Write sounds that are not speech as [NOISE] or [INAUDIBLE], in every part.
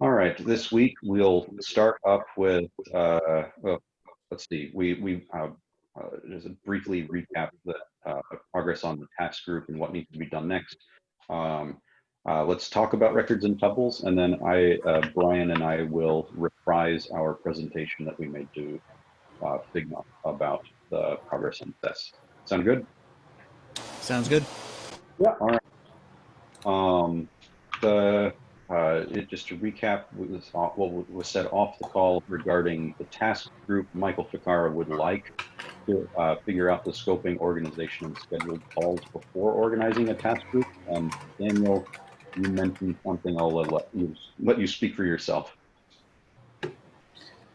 All right, this week we'll start up with, uh, well, let's see, we, we uh, uh, just briefly recap the uh, progress on the task group and what needs to be done next. Um, uh, let's talk about records and tuples, and then I, uh, Brian and I will reprise our presentation that we made to uh, Figma about the progress on this. Sound good? Sounds good. Yeah. All right. Um, uh, it, just to recap what was, was said off the call regarding the task group, Michael Ficarra would like to uh, figure out the scoping, organization, and scheduled calls before organizing a task group. And Daniel, you mentioned something. I'll let you let you speak for yourself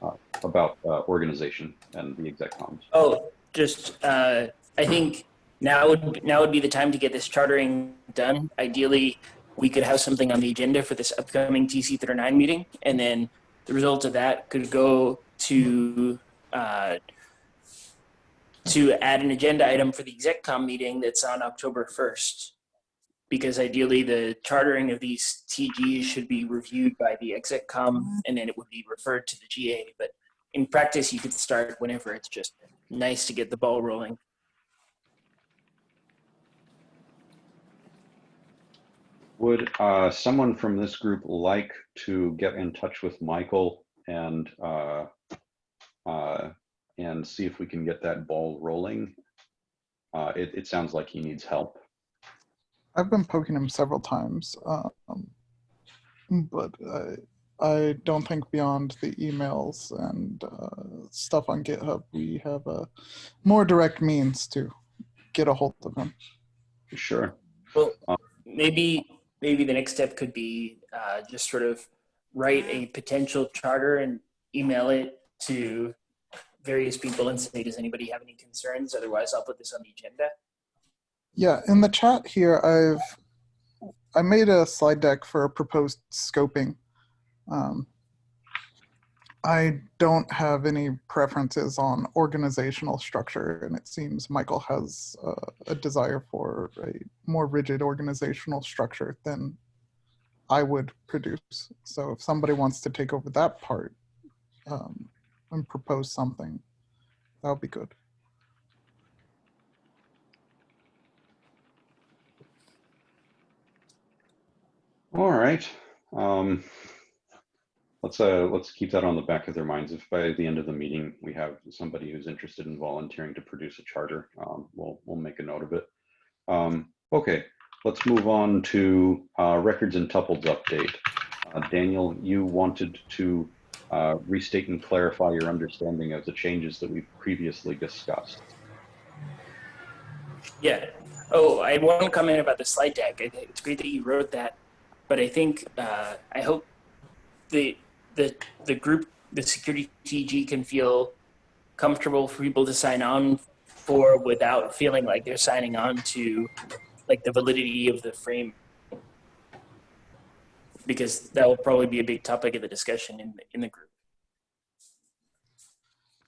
uh, about uh, organization and the exec comms. Oh, just uh, I think now would now would be the time to get this chartering done. Ideally, we could have something on the agenda for this upcoming TC39 meeting, and then the results of that could go to uh, to add an agenda item for the execcom meeting that's on October 1st. Because ideally the chartering of these TGs should be reviewed by the execcom and then it would be referred to the GA. But in practice, you could start whenever it's just nice to get the ball rolling. Would uh, someone from this group like to get in touch with Michael and uh, uh, and see if we can get that ball rolling? Uh, it, it sounds like he needs help. I've been poking him several times, um, but I, I don't think beyond the emails and uh, stuff on GitHub, we have a more direct means to get a hold of him. Sure. Well, maybe maybe the next step could be uh, just sort of write a potential charter and email it to various people and say, does anybody have any concerns? Otherwise, I'll put this on the agenda. Yeah, in the chat here, I've I made a slide deck for a proposed scoping. Um, I don't have any preferences on organizational structure, and it seems Michael has uh, a desire for a more rigid organizational structure than I would produce. So if somebody wants to take over that part um, and propose something, that would be good. All right. Um, let's uh, let's keep that on the back of their minds. If by the end of the meeting we have somebody who's interested in volunteering to produce a charter, um, we'll we'll make a note of it. Um, okay, let's move on to uh, records and tuples update. Uh, Daniel, you wanted to uh, restate and clarify your understanding of the changes that we've previously discussed. Yeah. Oh, I had one comment about the slide deck. It's great that you wrote that, but I think uh, I hope the the the group, the security TG can feel comfortable for people to sign on for without feeling like they're signing on to like the validity of the frame because that will probably be a big topic of the discussion in the, in the group.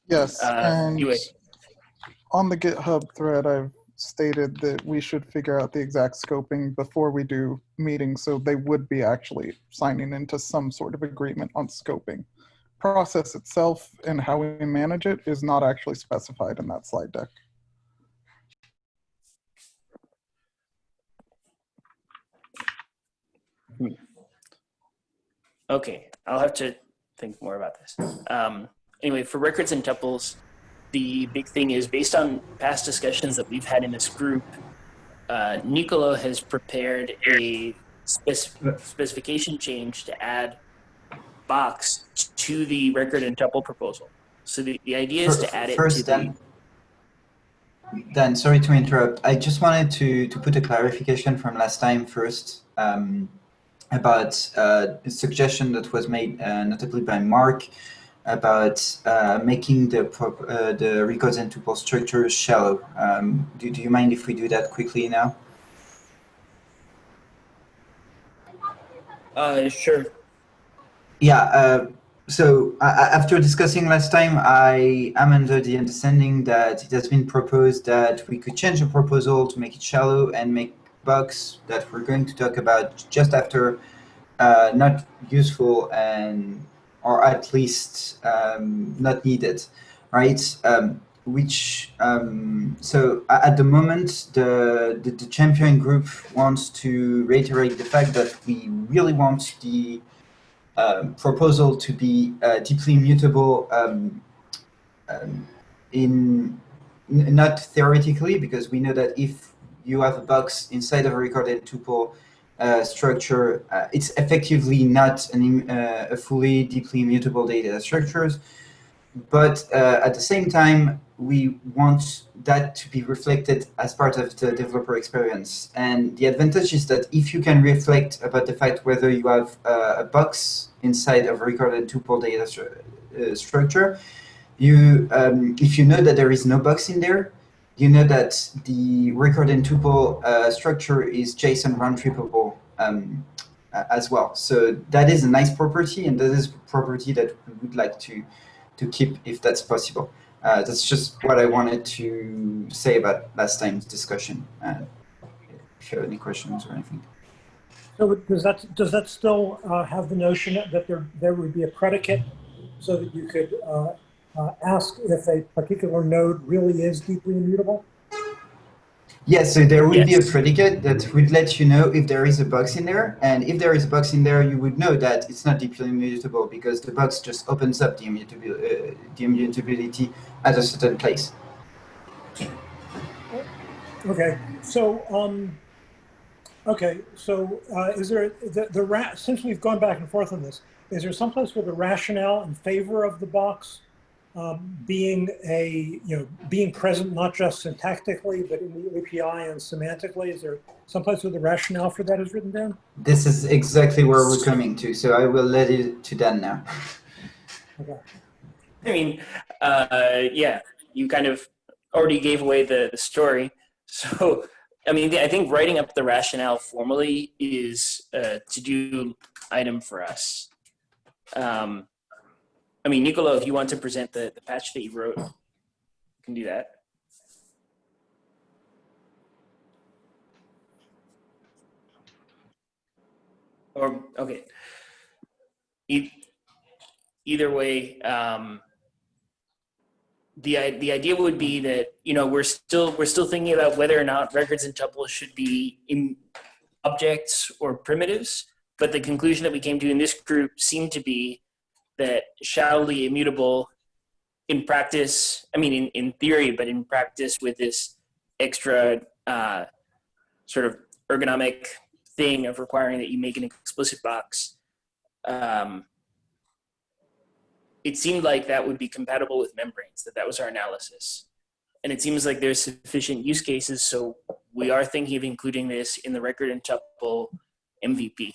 Yes, Uh, and anyway. on the GitHub thread, I've stated that we should figure out the exact scoping before we do meetings, so they would be actually signing into some sort of agreement on scoping. Process itself and how we manage it is not actually specified in that slide deck. Okay, I'll have to think more about this. Um, anyway, for records and tuples, the big thing is based on past discussions that we've had in this group, uh, Nicolo has prepared a spec specification change to add box to the record and tuple proposal. So the, the idea is to add it First, to Dan, Dan, sorry to interrupt. I just wanted to, to put a clarification from last time first um, about uh, a suggestion that was made uh, notably by Mark about uh, making the uh, the records and tuple structures shallow. Um, do, do you mind if we do that quickly now? Uh, sure. Yeah. Uh, so after discussing last time, I am under the understanding that it has been proposed that we could change the proposal to make it shallow and make box that we're going to talk about just after uh, not useful and or at least um, not needed, right? Um, which um, so at the moment the, the the champion group wants to reiterate the fact that we really want the um, proposal to be uh, deeply mutable um, in not theoretically because we know that if you have a box inside of a recorded tuple uh, structure, uh, it's effectively not an, uh, a fully deeply immutable data structures. But uh, at the same time, we want that to be reflected as part of the developer experience. And the advantage is that if you can reflect about the fact whether you have uh, a box inside of a recorded tuple data stru- uh, structure, you um, if you know that there is no box in there, you know that the record and tuple uh, structure is JSON round tripable um, as well. So that is a nice property, and that is a property that we would like to to keep if that's possible. Uh, that's just what I wanted to say about last time's discussion. Uh, if you have any questions or anything. So does that, does that still uh, have the notion that there, there would be a predicate so that you could uh, ask if a particular node really is deeply immutable? Yes, so there would be a predicate that would let you know if there is a box in there, and if there is a box in there, you would know that it's not deeply immutable because the box just opens up the, immutabil- uh, the immutability at a certain place. Okay, so, um, okay, so uh, is there, the, the ra- since we've gone back and forth on this, is there someplace where the rationale in favor of the box um, being a, you know, being present not just syntactically, but in the API and semantically, is there someplace where the rationale for that is written down? This is exactly where we're coming to, so I will let it to Dan now. Okay. I mean, uh, yeah, you kind of already gave away the, the story. [LAUGHS] So, I mean, I think writing up the rationale formally is a to-do item for us. Um, I mean, Nicolo, if you want to present the, the patch that you wrote, you can do that. Or, okay. E- either way, um, the the idea would be that you know we're still we're still thinking about whether or not records and tuples should be in objects or primitives, but the conclusion that we came to in this group seemed to be that shallowly immutable in practice, I mean in, in theory, but in practice with this extra uh, sort of ergonomic thing of requiring that you make an explicit box. Um, it seemed like that would be compatible with membranes, that that was our analysis. And it seems like there's sufficient use cases, so we are thinking of including this in the record and tuple MVP.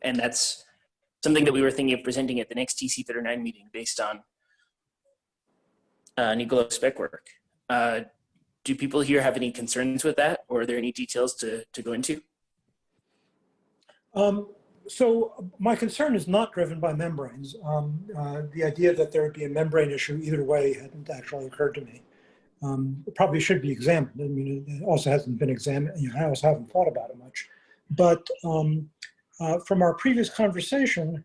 And that's something that we were thinking of presenting at the next TC39 meeting based on uh, spec work. Uh, do people here have any concerns with that, or are there any details to, to go into? Um, so my concern is not driven by membranes. Um, uh, the idea that there would be a membrane issue either way hadn't actually occurred to me. Um, probably should be examined. I mean, it also hasn't been examined. You know, I also haven't thought about it much. But um, uh, from our previous conversation,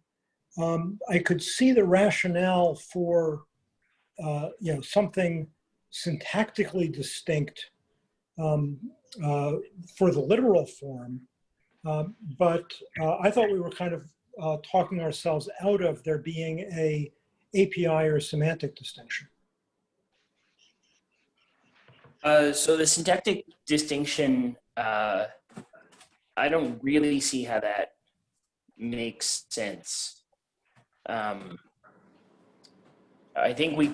um, I could see the rationale for, uh, you know, something syntactically distinct um, uh, for the literal form um, but uh, I thought we were kind of uh, talking ourselves out of there being a API or semantic distinction. Uh, so the syntactic distinction, I don't really see how that makes sense. Um, I think we,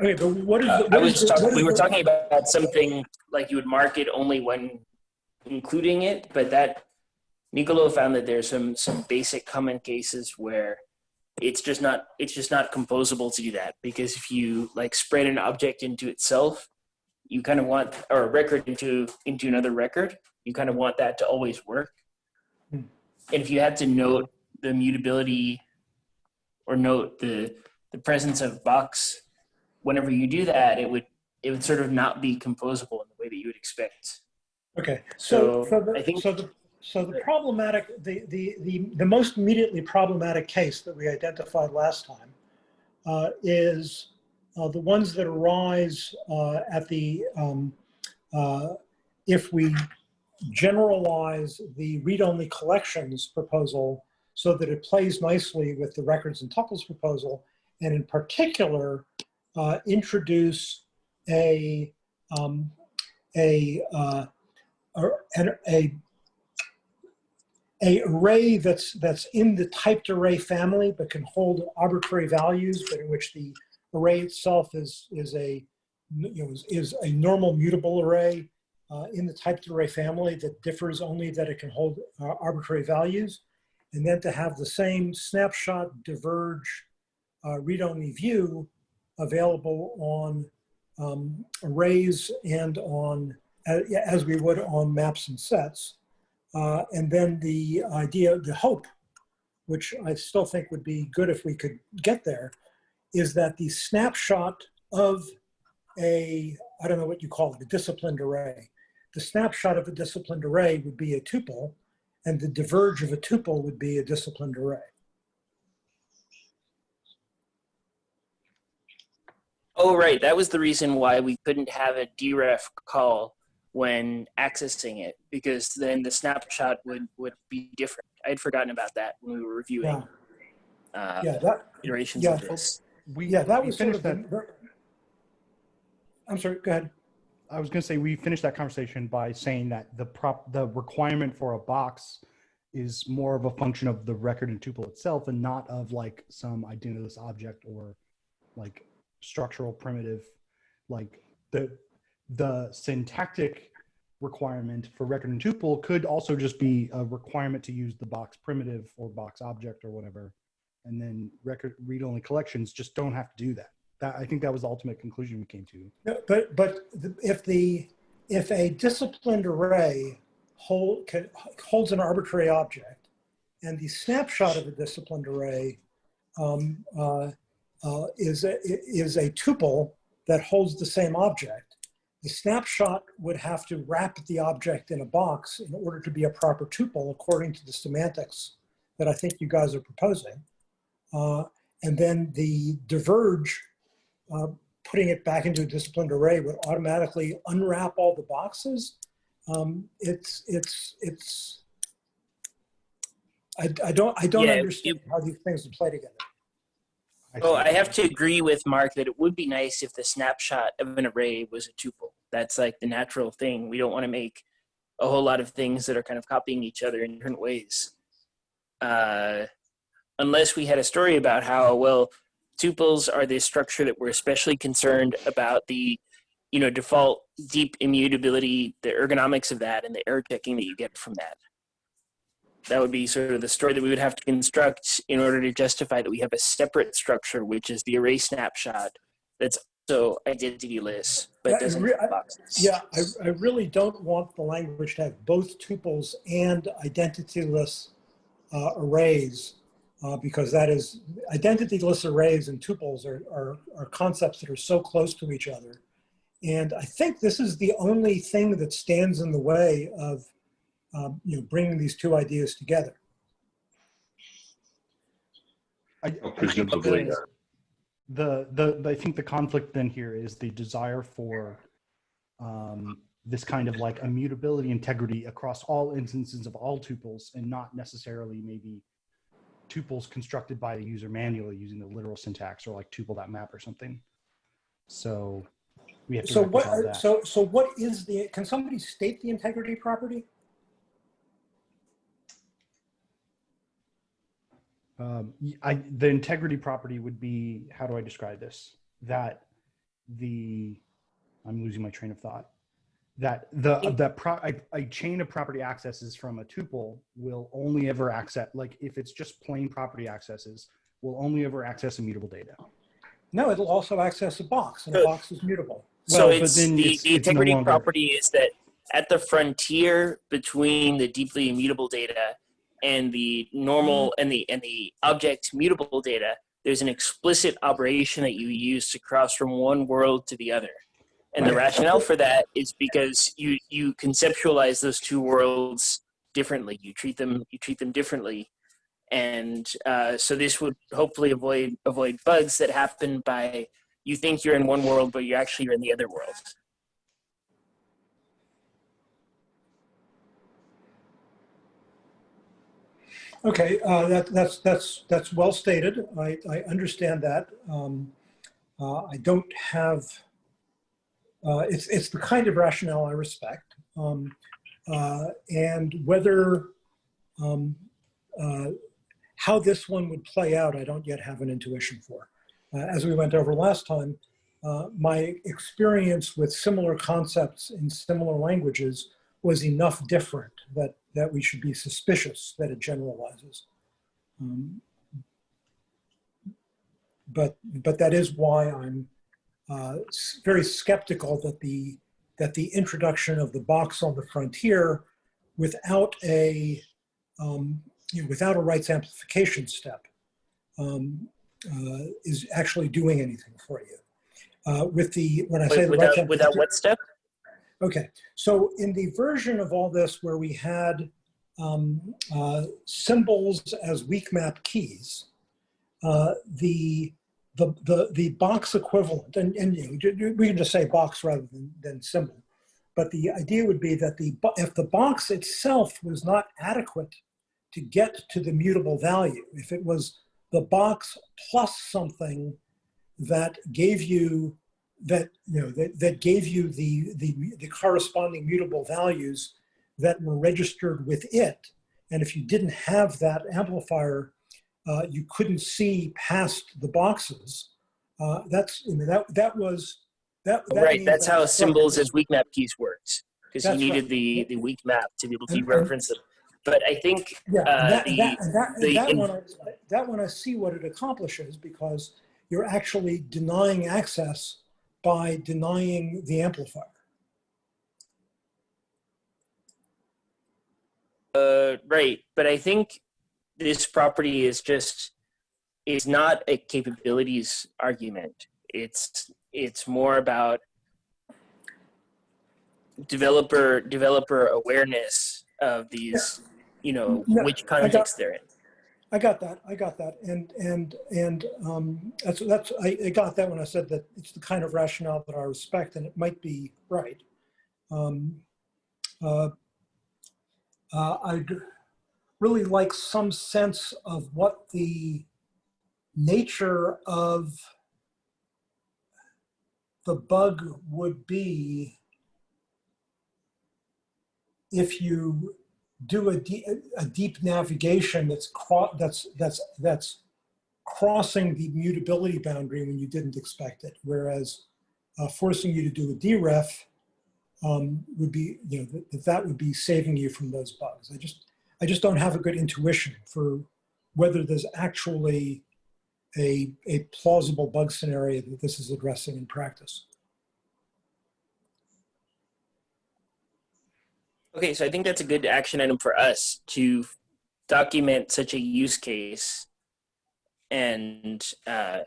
Okay, but what is? uh, I was is just the- talking, what we were talking about something like you would mark it only when including it, but that Nicolo found that there's some some basic common cases where it's just not it's just not composable to do that because if you like spread an object into itself, you kind of want or a record into into another record, you kind of want that to always work. And if you had to note the mutability or note the the presence of box whenever you do that, it would it would sort of not be composable in the way that you would expect. Okay, so, So, so, the, I think- so the, so the problematic, the, the, the, the most immediately problematic case that we identified last time uh, is uh, the ones that arise uh, at the, um, uh, if we generalize the read-only collections proposal so that it plays nicely with the records and tuples proposal, and in particular, uh, introduce a, um, a, uh, an, a a array that's that's in the typed array family but can hold arbitrary values but in which the array itself is is a you know is, is a normal mutable array uh, in the typed array family that differs only that it can hold uh, arbitrary values and then to have the same snapshot diverge uh, read-only view available on um, arrays and on as we would on maps and sets uh, and then the idea, the hope, which I still think would be good if we could get there, is that the snapshot of a, I don't know what you call it, a disciplined array. The snapshot of a disciplined array would be a tuple, and the diverge of a tuple would be a disciplined array. Oh, right. That was the reason why we couldn't have a deref call when accessing it because then the snapshot would would be different. I'd forgotten about that when we were reviewing Yeah, uh, yeah, that, iterations yeah. of this. We, yeah, that we was sort finished of that. I'm sorry, go ahead. I was going to say we finished that conversation by saying that the prop the requirement for a box is more of a function of the record and tuple itself and not of like some identityless object or like structural primitive like the the syntactic requirement for record and tuple could also just be a requirement to use the box primitive or box object or whatever. And then record read only collections just don't have to do that that i think that was the ultimate conclusion we came to No, But, but the- if the, if a disciplined array hold, can, holds an arbitrary object and the snapshot of a disciplined array um, uh, uh, is, a, is a tuple that holds the same object, the snapshot would have to wrap the object in a box in order to be a proper tuple according to the semantics that I think you guys are proposing. Uh, and then the diverge uh, putting it back into a disciplined array would automatically unwrap all the boxes. Um, it's, it's, it's, I, I don't, I don't Yeah, understand how these things would play together. Oh, I have to agree with Mark that it would be nice if the snapshot of an array was a tuple. That's like the natural thing. We don't want to make a whole lot of things that are kind of copying each other in different ways. Uh, unless we had a story about how, well, tuples are the structure that we're especially concerned about the, you know, default deep immutability, the ergonomics of that, and the error checking that you get from that. That would be sort of the story that we would have to construct in order to justify that we have a separate structure, which is the array snapshot that's also identityless, but Yeah, I doesn't have boxes. Yeah, I, I really don't want the language to have both tuples and identityless uh, arrays uh, because that is, identityless arrays and tuples are, are, are concepts that are so close to each other. And I think this is the only thing that stands in the way of um, you know, bringing these two ideas together. I, Well, I think presumably, the, the, the, the- I think the conflict then here is the desire for um, this kind of like immutability, integrity across all instances of all tuples and not necessarily maybe tuples constructed by the user manually using the literal syntax or like tuple.map or something. So we have to So what, that. so, so what is the, can somebody state the integrity property? Um, I, the integrity property would be, how do I describe this? That the, I'm losing my train of thought. That the, that pro, a, a chain of property accesses from a tuple will only ever access, like if it's just plain property accesses, will only ever access immutable data. No, it'll also access a box and a box is mutable. So Well, it's then the, it's- the it's no integrity property is that at the frontier between the deeply immutable data and the normal mm-hmm. and the and the object mutable data, there's an explicit operation that you use to cross from one world to the other. And the rationale for that is because you you conceptualize those two worlds differently. You treat them you treat them differently, and uh, so this would hopefully avoid avoid bugs that happen by you think you're in one world, but you actually are in the other world. Okay, uh, that, that's, that's, that's well stated. I, I understand that. Um, uh, I don't have, uh, it's, it's the kind of rationale I respect. Um, uh, and whether, um, uh, how this one would play out, I don't yet have an intuition for. Uh, as we went over last time, uh, my experience with similar concepts in similar languages was enough different that, that we should be suspicious that it generalizes. Um, but, but that is why I'm uh, very skeptical that the, that the introduction of the box on the frontier without a, um, you know, without a rights amplification step um, uh, is actually doing anything for you. Uh, with the, when I say Wait, rights without without what step? Okay, so in the version of all this where we had um, uh, symbols as weak map keys, uh, the, the, the, the box equivalent, and, and you know, we can just say box rather than, than symbol, but the idea would be that the, if the box itself was not adequate to get to the mutable value, if it was the box plus something that gave you that you know that, that gave you the, the the corresponding mutable values that were registered with it and if you didn't have that amplifier uh, you couldn't see past the boxes uh, that's I mean, that that was that, that right, that's that how symbols as weak map keys works because you That's right. needed the the weak map to be able to And- and- reference them. But I think Yeah, uh, that, the- that, that, the that one, I, that one I see what it accomplishes because you're actually denying access by denying the amplifier. Uh, right, but I think this property is just is not a capabilities argument. It's it's more about developer developer awareness of these, you know, Yeah, which I got- context they're in. I got that. I got that. And and and um, that's that's I, I got that when I said that it's the kind of rationale that I respect, and it might be right. Um, uh, uh, I'd really like some sense of what the nature of the bug would be if you do a, de- a deep navigation that's that's that's that's crossing the mutability boundary when you didn't expect it, whereas uh, forcing you to do a deref um, would be you know that, that would be saving you from those bugs. I just I just don't have a good intuition for whether there's actually a a plausible bug scenario that this is addressing in practice. Okay, so I think that's a good action item for us to document such a use case and uh,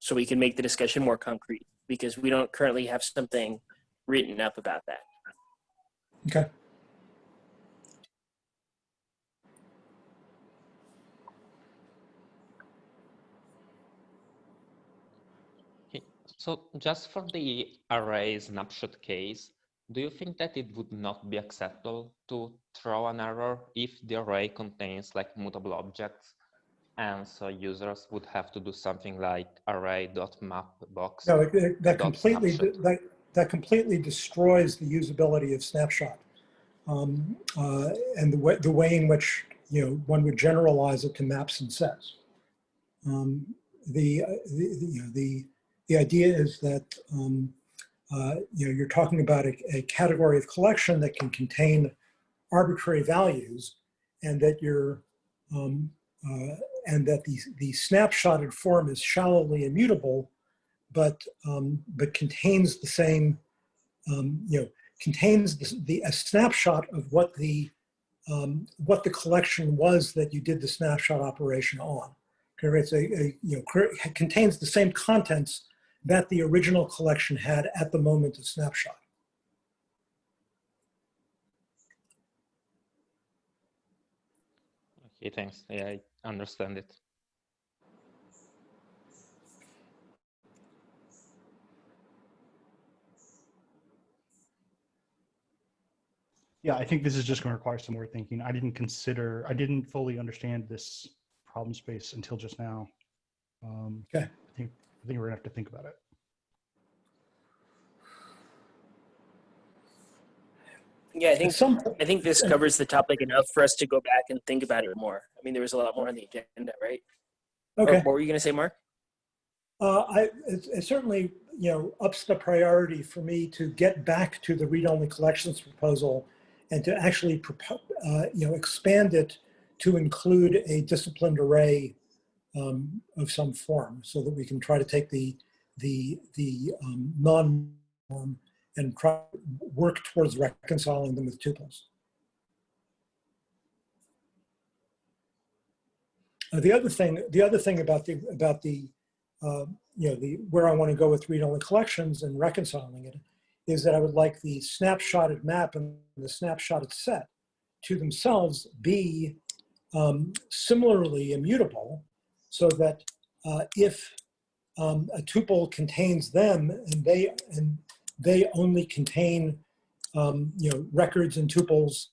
so we can make the discussion more concrete because we don't currently have something written up about that. Okay. So just for the array snapshot case, do you think that it would not be acceptable to throw an error if the array contains like mutable objects? And so users would have to do something like array.mapbox. No, it, it, that completely that that completely destroys the usability of snapshot, um, uh, and the way the way in which you know one would generalize it to maps and sets. Um, the, uh, the, the you know the the idea is that um, uh, you know you're talking about a, a category of collection that can contain arbitrary values, and that you're um, uh, and that the the snapshotted form is shallowly immutable but um, but contains the same um, you know contains the, the a snapshot of what the um, what the collection was that you did the snapshot operation on. Okay, it's a, a you know contains the same contents that the original collection had at the moment of snapshot. Okay, thanks. Yeah, I understand it. Yeah, I think this is just going to require some more thinking. I didn't consider, I didn't fully understand this problem space until just now. Um, Okay. I think, I think we're gonna have to think about it. Yeah, I think some, I think this covers the topic enough for us to go back and think about it more. I mean, there was a lot more on the agenda, right? Or okay. what were you going to say, Mark? Uh, I, it, it certainly, you know, ups the priority for me to get back to the read-only collections proposal and to actually, uh, you know, expand it to include a disciplined array um, of some form so that we can try to take the, the, the um, non-norm and try, work towards reconciling them with tuples. Uh, the other thing, the other thing about the, about the, uh, you know, the, where I want to go with read-only collections and reconciling it is that I would like the snapshotted map and the snapshotted set to themselves be um, similarly immutable so that uh, if um, a tuple contains them and they, and they only contain, um, you know, records and tuples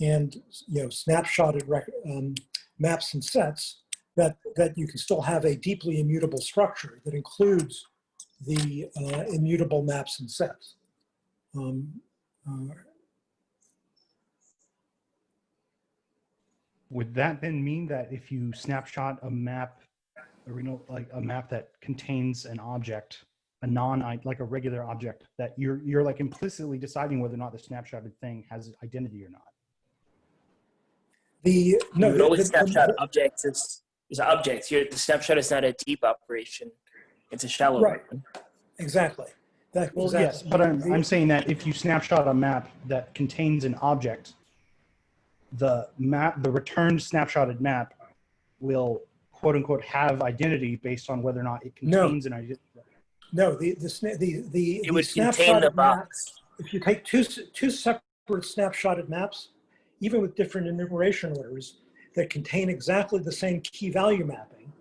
and, you know, snapshotted um, maps and sets, that, that you can still have a deeply immutable structure that includes the uh, immutable maps and sets. Um, uh, Would that then mean that if you snapshot a map, or you know, like a map that contains an object, a non, like a regular object, that you're you're like implicitly deciding whether or not the snapshotted thing has identity or not? the no, you would the- always the- snapshot objects as, as objects. Here, the snapshot is not a deep operation; it's a shallow Right. one. exactly. That, Well, exactly. yes, but I'm, I'm saying that if you snapshot a map that contains an object, the map, the returned snapshotted map will quote unquote have identity based on whether or not it No. contains an identity. No, the, the, sna- the, the. It the would contain the snapshotted map- box. If you take two, s- two separate snapshotted maps, even with different enumeration orders that contain exactly the same key value mapping,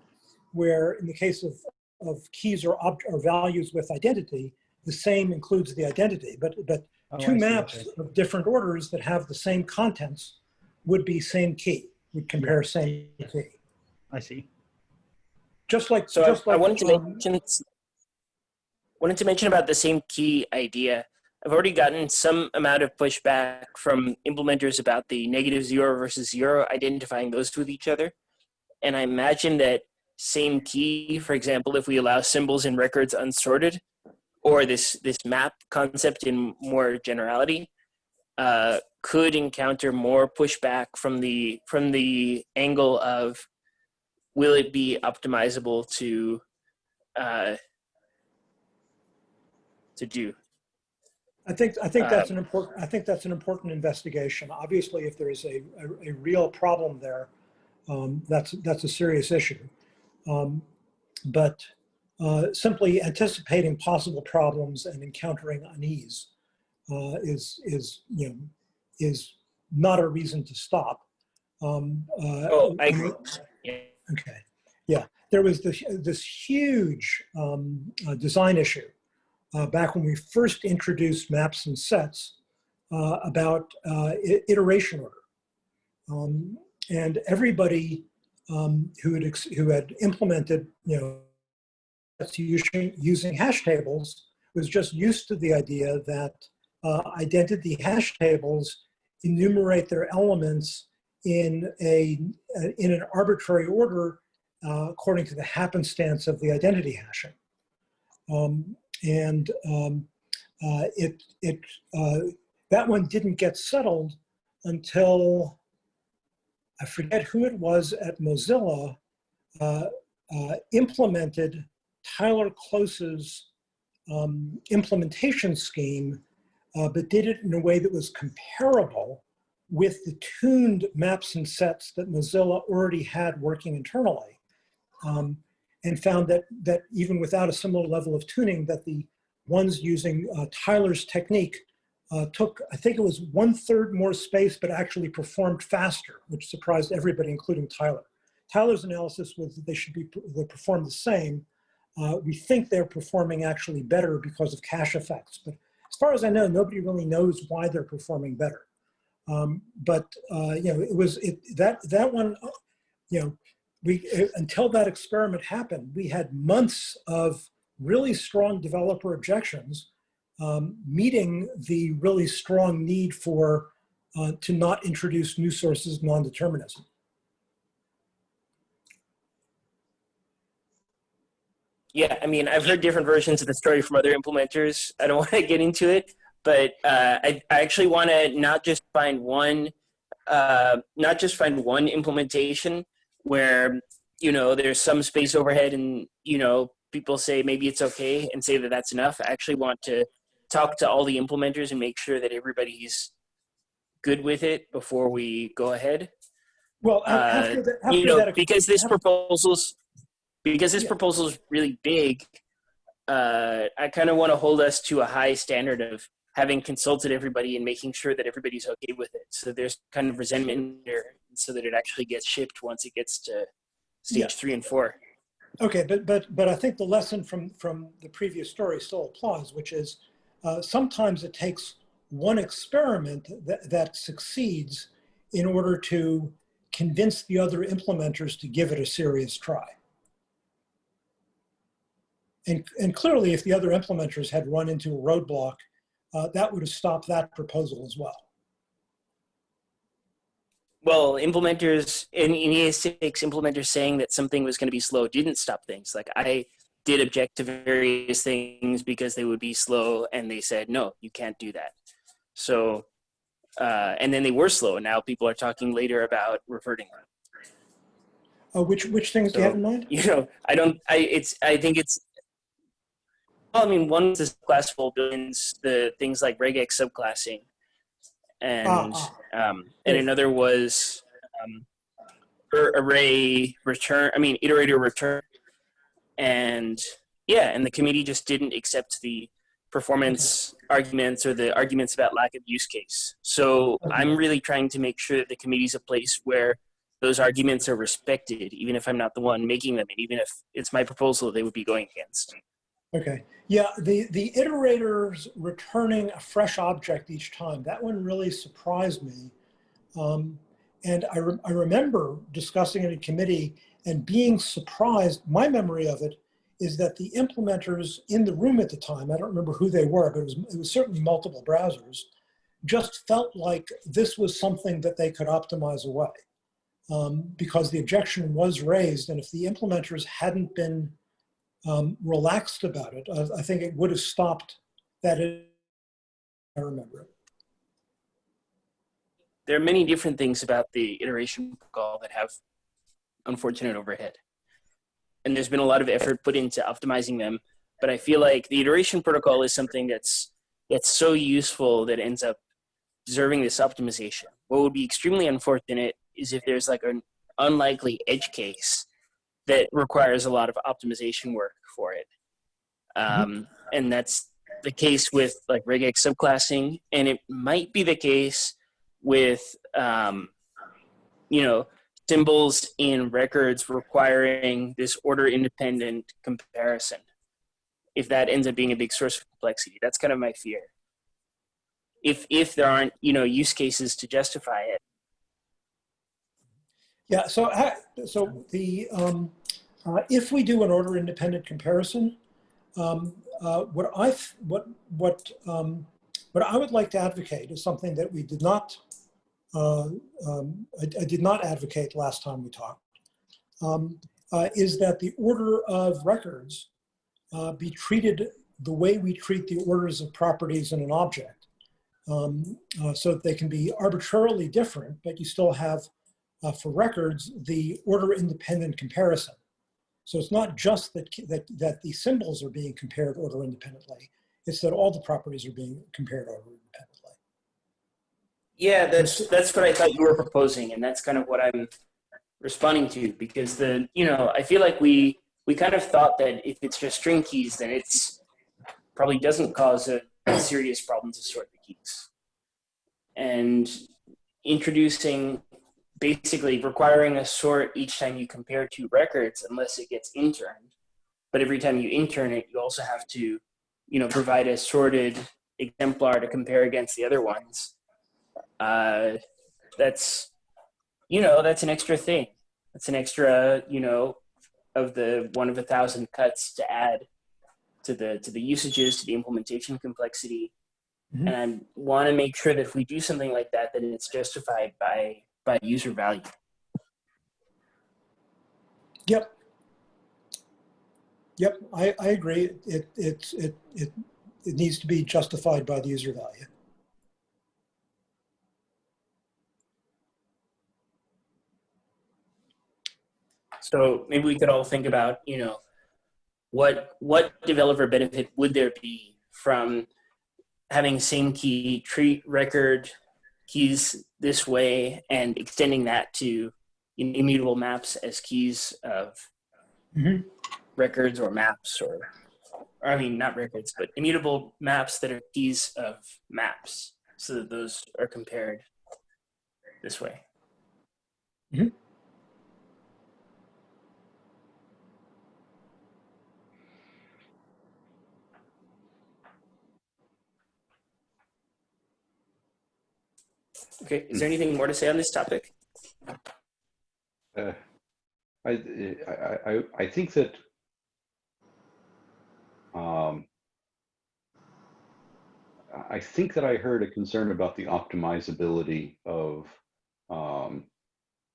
where in the case of, of keys or, ob- or values with identity, the same includes the identity, but, but Oh, two maps of different orders that have the same contents would be same key, would compare same key. I see. Just like, So just I, I wanted to um, mention wanted to mention about the same key idea. I've already gotten some amount of pushback from implementers about the negative zero versus zero, identifying those with each other. And I imagine that same key, for example, if we allow symbols and records unsorted, or this this map concept in more generality, uh, could encounter more pushback from the from the angle of will it be optimizable to uh, to do? I think, I think that's Um, an important, I think that's an important investigation. Obviously, if there is a, a, a real problem there, um, that's, that's a serious issue. Um, but uh, simply anticipating possible problems and encountering unease uh, is, is, you know, is not a reason to stop. Um, uh, Oh, I agree. Yeah. Okay, yeah, there was this, this huge um, uh, design issue uh, back when we first introduced maps and sets uh, about uh, iteration order. Um, and everybody um, who, had ex- who had implemented, you know, using, using hash tables was just used to the idea that uh, identity hash tables enumerate their elements in a in an arbitrary order uh, according to the happenstance of the identity hashing. Um, and um, uh, it, it, uh, that one didn't get settled until I forget who it was at Mozilla uh, uh, implemented Tyler Close's um, implementation scheme, uh, but did it in a way that was comparable with the tuned maps and sets that Mozilla already had working internally. Um, and found that, that even without a similar level of tuning, that the ones using uh, Tyler's technique uh, took, I think it was one third more space, but actually performed faster, which surprised everybody, including Tyler. Tyler's analysis was that they should be, they perform the same. Uh, we think they're performing actually better because of cache effects, but as far as I know, nobody really knows why they're performing better. Um, but uh, you know, it was it that that one, uh, you know, we uh, until that experiment happened, we had months of really strong developer objections, um, meeting the really strong need for uh, to not introduce new sources of non-determinism. Yeah, I mean, I've heard different versions of the story from other implementers. I don't [LAUGHS] want to get into it, but uh, I, I actually want to not just find one, uh, not just find one implementation where you know there's some space overhead and you know people say maybe it's okay and say that that's enough. I actually want to talk to all the implementers and make sure that everybody's good with it before we go ahead. Well, Uh, after, after you know, that, because this proposal's because this Yeah. proposal is really big. Uh, I kind of want to hold us to a high standard of having consulted everybody and making sure that everybody's okay with it. So there's kind of resentment there, so that it actually gets shipped once it gets to stage Yeah. three and four. Okay, but but but I think the lesson from from the previous story still applies, which is uh, sometimes it takes one experiment that, that succeeds in order to convince the other implementers to give it a serious try. And and clearly, if the other implementers had run into a roadblock, uh, that would have stopped that proposal as well. Well, implementers in, in ES6, implementers saying that something was going to be slow didn't stop things. Like I did object to various things because they would be slow, and they said no, you can't do that. So, uh, and then they were slow, and now people are talking later about reverting them. Uh, which which things do you have in mind? You know, I don't. I it's. I think it's. Well, I mean, one is the classful buildings, the things like regex subclassing, and Ah, um, and another was um, array return. I mean, iterator return, and yeah, and the committee just didn't accept the performance arguments or the arguments about lack of use case. So Okay. I'm really trying to make sure that the committee's a place where those arguments are respected, even if I'm not the one making them, and even if it's my proposal they would be going against. Okay, yeah, the, the iterators returning a fresh object each time, that one really surprised me. Um, and I, re- I remember discussing it in committee and being surprised, my memory of it is that the implementers in the room at the time, I don't remember who they were, but it was, it was certainly multiple browsers, just felt like this was something that they could optimize away. Um, because the objection was raised, and if the implementers hadn't been um, relaxed about it, I, I think it would have stopped that. I remember it. There are many different things about the iteration protocol that have unfortunate overhead. And there's been a lot of effort put into optimizing them, but I feel like the iteration protocol is something that's that's so useful that ends up deserving this optimization. What would be extremely unfortunate is if there's like an unlikely edge case that requires a lot of optimization work for it. Um, and that's the case with like regex subclassing, and it might be the case with um, you know symbols in records requiring this order independent comparison. If that ends up being a big source of complexity, that's kind of my fear. If if there aren't you know use cases to justify it, Yeah. So, so the um, uh, if we do an order independent comparison, um, uh, what I what what um, what I would like to advocate is something that we did not uh, um, I, I did not advocate last time we talked. Um, uh, is that the order of records uh, be treated the way we treat the orders of properties in an object, um, uh, so that they can be arbitrarily different, but you still have uh, for records the order independent comparison. So it's not just that, that, that the symbols are being compared order independently, it's that all the properties are being compared order independently. yeah, that's that's what I thought you were proposing, and that's kind of what I'm responding to because the you know I feel like we we kind of thought that if it's just string keys, then it's probably doesn't cause a, a serious problem to sort the keys. And introducing basically requiring a sort each time you compare two records unless it gets interned. But every time you intern it, you also have to, you know, provide a sorted exemplar to compare against the other ones. Uh, that's, you know, that's an extra thing. That's an extra, you know, of the one of a thousand cuts to add to the to the usages, to the implementation complexity. Mhm. And I want to make sure that if we do something like that, that it's justified by by user value. Yep. Yep, I, I agree. It, it, it, it, it needs to be justified by the user value. So maybe we could all think about, you know, what what developer benefit would there be from having same key treat record keys this way and extending that to immutable maps as keys of Mhm. records or maps or, or I mean not records but immutable maps that are keys of maps so that those are compared this way. Okay, is there anything more to say on this topic? Uh, I, I, I, I think that um, I think that I heard a concern about the optimizability of um,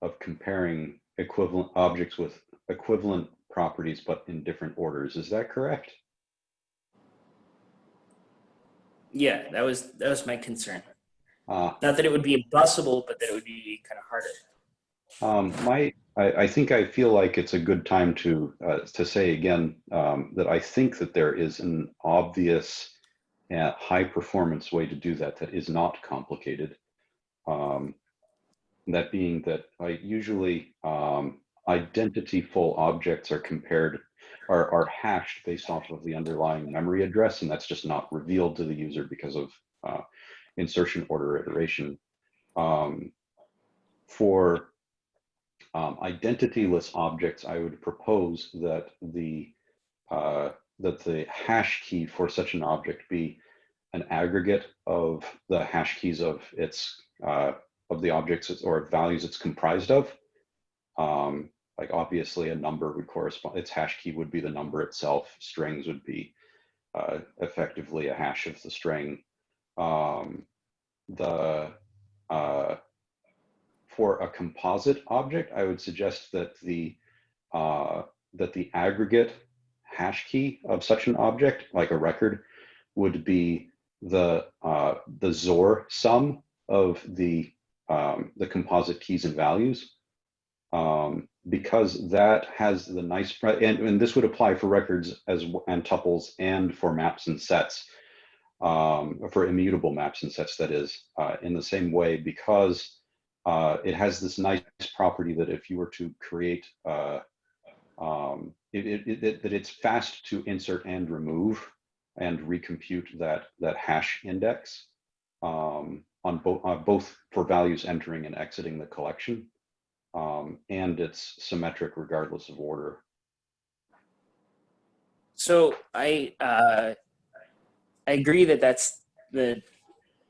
of comparing equivalent objects with equivalent properties, but in different orders. Is that correct? Yeah, that was that was my concern. Uh, Not that it would be impossible, but that it would be kind of harder. Um, my, I, I think I feel like it's a good time to uh, to say again um, that I think that there is an obvious uh, high performance way to do that that is not complicated. Um, that being that I usually um, identity full objects are compared are, are hashed based off of the underlying memory address, and that's just not revealed to the user because of uh, insertion order iteration. Um, for um, identityless objects, I would propose that the uh, that the hash key for such an object be an aggregate of the hash keys of its uh, of the objects or values it's comprised of. Um, like obviously a number would correspond, its hash key would be the number itself. Strings would be uh, effectively a hash of the string. Um, the uh, for a composite object, I would suggest that the uh, that the aggregate hash key of such an object, like a record, would be the uh, the XOR sum of the um, the composite keys and values, um, because that has the nice and, and this would apply for records as and tuples and for maps and sets um, for immutable maps and sets. That is uh, in the same way because uh, it has this nice property that if you were to create, uh, um, it, it, it, that it's fast to insert and remove and recompute that, that hash index um, on both, uh, both for values entering and exiting the collection. Um, and it's symmetric regardless of order. So I uh, I agree that that's the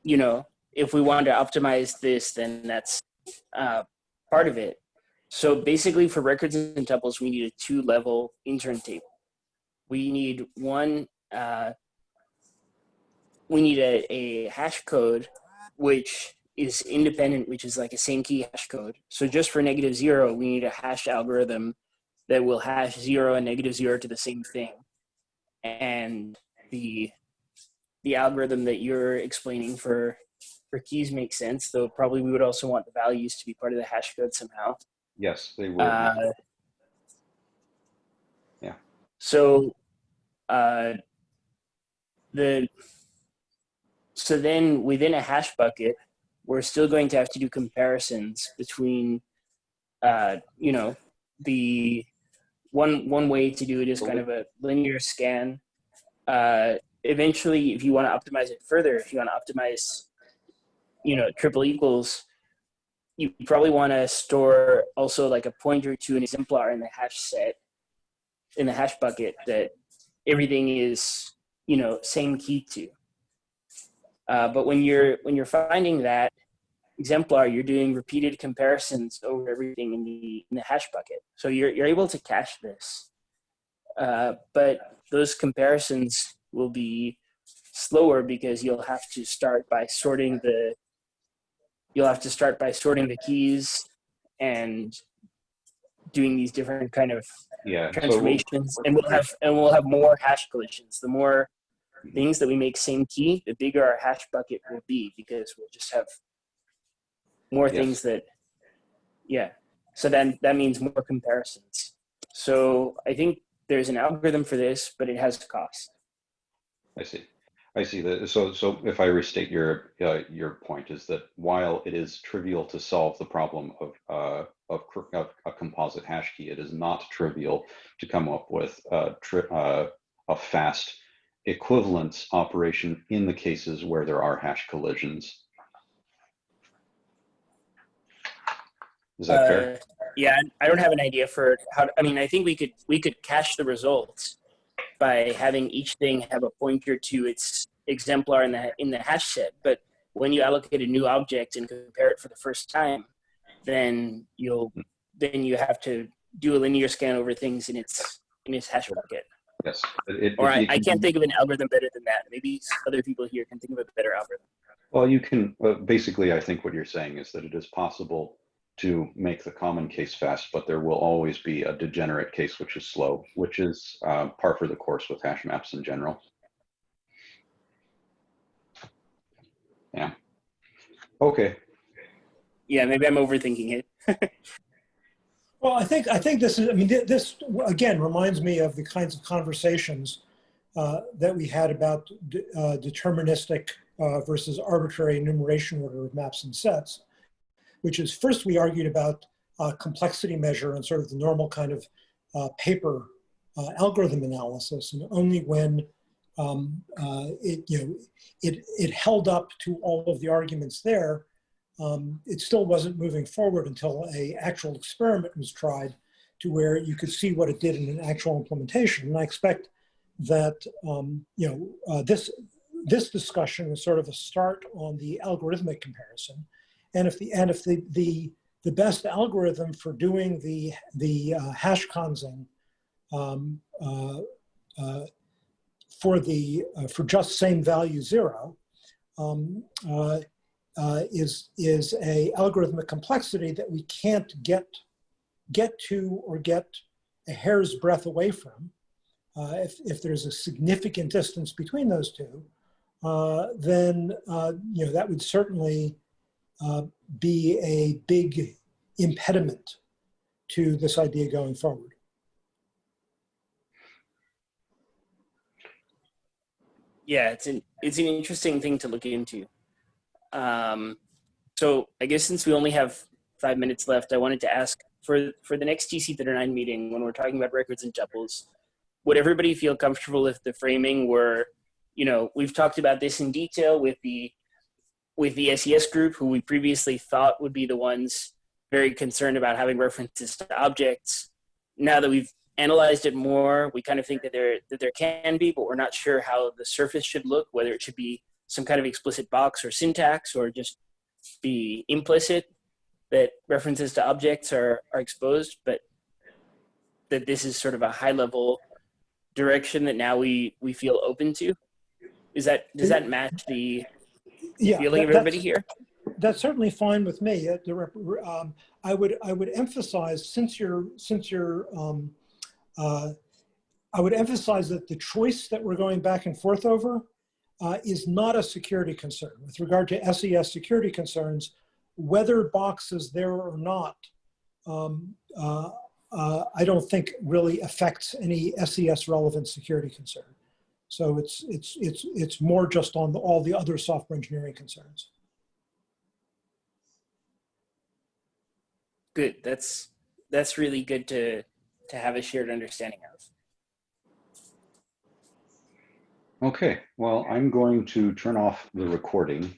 you know if we want to optimize this, then that's uh, part of it. So basically, for records and tuples, we need a two-level intern table. We need one. Uh, we need a, a hash code, which is independent, which is like a same key hash code. So just for negative zero, we need a hash algorithm that will hash zero and negative zero to the same thing. And the the algorithm that you're explaining for for keys makes sense, though probably we would also want the values to be part of the hash code somehow. Yes, they would. Uh, Yeah. So, uh, the so then within a hash bucket, we're still going to have to do comparisons between, uh, you know, the one one way to do it is kind of a linear scan. Uh, eventually, if you want to optimize it further, if you want to optimize, you know, triple equals, you probably want to store also like a pointer to an exemplar in the hash set, in the hash bucket that everything is, you know, same key to. Uh, but when you're when you're finding that exemplar, you're doing repeated comparisons over everything in the in the hash bucket. So you're you're able to cache this, uh, but those comparisons will be slower because you'll have to start by sorting the you'll have to start by sorting the keys and doing these different kind of Yeah. so- transformations and we'll have and we'll have more hash collisions the more things that we make same key the bigger our hash bucket will be because we'll just have more Yes. things that yeah so then that means more comparisons so i think there's an algorithm for this but it has a cost I see. I see that. So, so if I restate your uh, your point is that while it is trivial to solve the problem of uh, of, of a composite hash key, it is not trivial to come up with a, uh, a fast equivalence operation in the cases where there are hash collisions. Is that fair? Uh, yeah i don't have an idea for how to, i mean i think we could we could cache the results by having each thing have a pointer to its exemplar in the in the hash set but when you allocate a new object and compare it for the first time then you'll then you have to do a linear scan over things in its in its hash bucket Yes. It- or I, you I can- can't think of an algorithm better than that. Maybe other people here can think of a better algorithm. Well, you can, uh, basically, I think what you're saying is that it is possible to make the common case fast, but there will always be a degenerate case which is slow, which is uh, par for the course with hash maps in general. Yeah. Okay, yeah maybe i'm overthinking it [LAUGHS] Well, I think I think this is. I mean, this again reminds me of the kinds of conversations uh, that we had about de- uh, deterministic uh, versus arbitrary enumeration order of maps and sets. Which is first we argued about uh, complexity measure and sort of the normal kind of uh, paper uh, algorithm analysis, and only when um, uh, it you know it it held up to all of the arguments there um, it still wasn't moving forward until a actual experiment was tried to where you could see what it did in an actual implementation. And I expect that um, you know uh, this this discussion is sort of a start on the algorithmic comparison. And if the and if the the the best algorithm for doing the the uh, hash consing um, uh, uh, for the uh, for just same value zero um, uh, uh, is is a algorithmic complexity that we can't get get to or get a hair's breadth away from. If, if there's a significant distance between those two, then you know that would certainly uh, be a big impediment to this idea going forward. yeah it's an it's an interesting thing to look into um, so i guess since we only have five minutes left i wanted to ask for for the next tc39 meeting when we're talking about records and tuples would everybody feel comfortable if the framing were you know we've talked about this in detail with the with the ses group who we previously thought would be the ones very concerned about having references to objects now that we've analyzed it more, we kind of think that there that there can be, but we're not sure how the surface should look, whether it should be some kind of explicit box or syntax or just be implicit that references to objects are, are exposed, but that this is sort of a high level direction that now we, we feel open to. Is that, does that match the Yeah, feeling of everybody here? that's certainly fine with me. Uh, um, I would I would emphasize since you're since you're um, uh, I would emphasize that the choice that we're going back and forth over uh, is not a security concern. With regard to SES security concerns, whether box is there or not, um, uh, uh, I don't think really affects any SES relevant security concern. So it's it's it's it's more just on the, all the other software engineering concerns. Good. That's, that's really good to, to have a shared understanding of. Okay, well, I'm going to turn off the recording